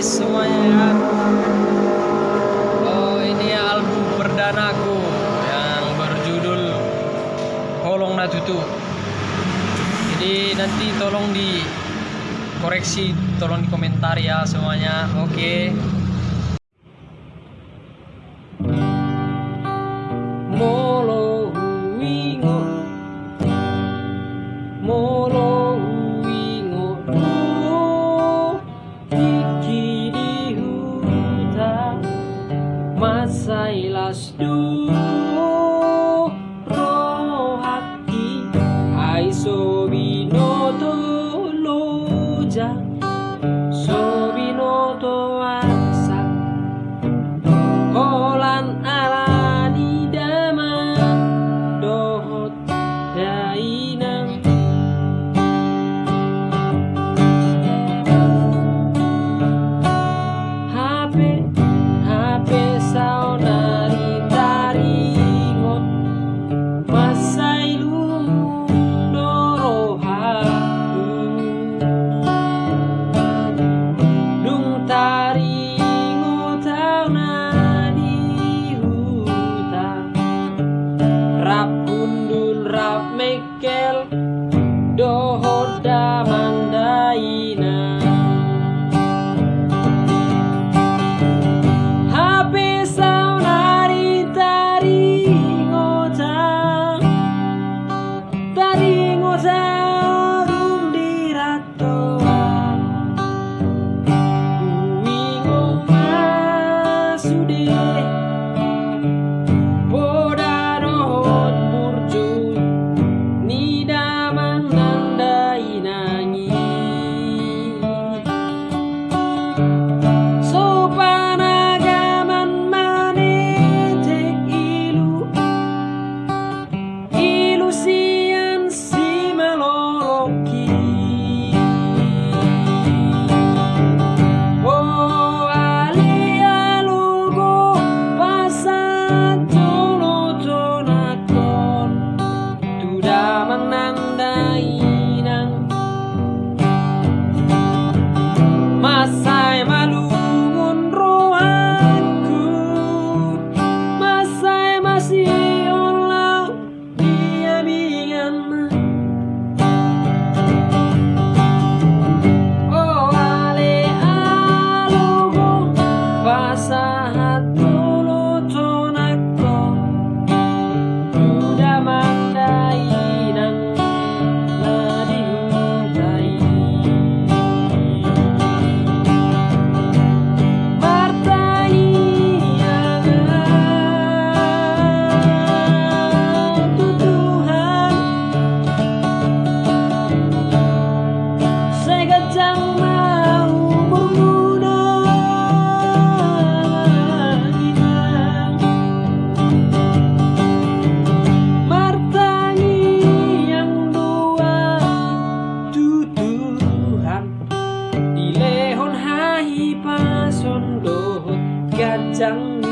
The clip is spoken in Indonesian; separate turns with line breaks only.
guys semuanya ya. Oh ini album perdana aku yang berjudul Holong natutu jadi nanti tolong di koreksi tolong di komentar ya semuanya. Oke. Okay. 家。đổ gạt trắng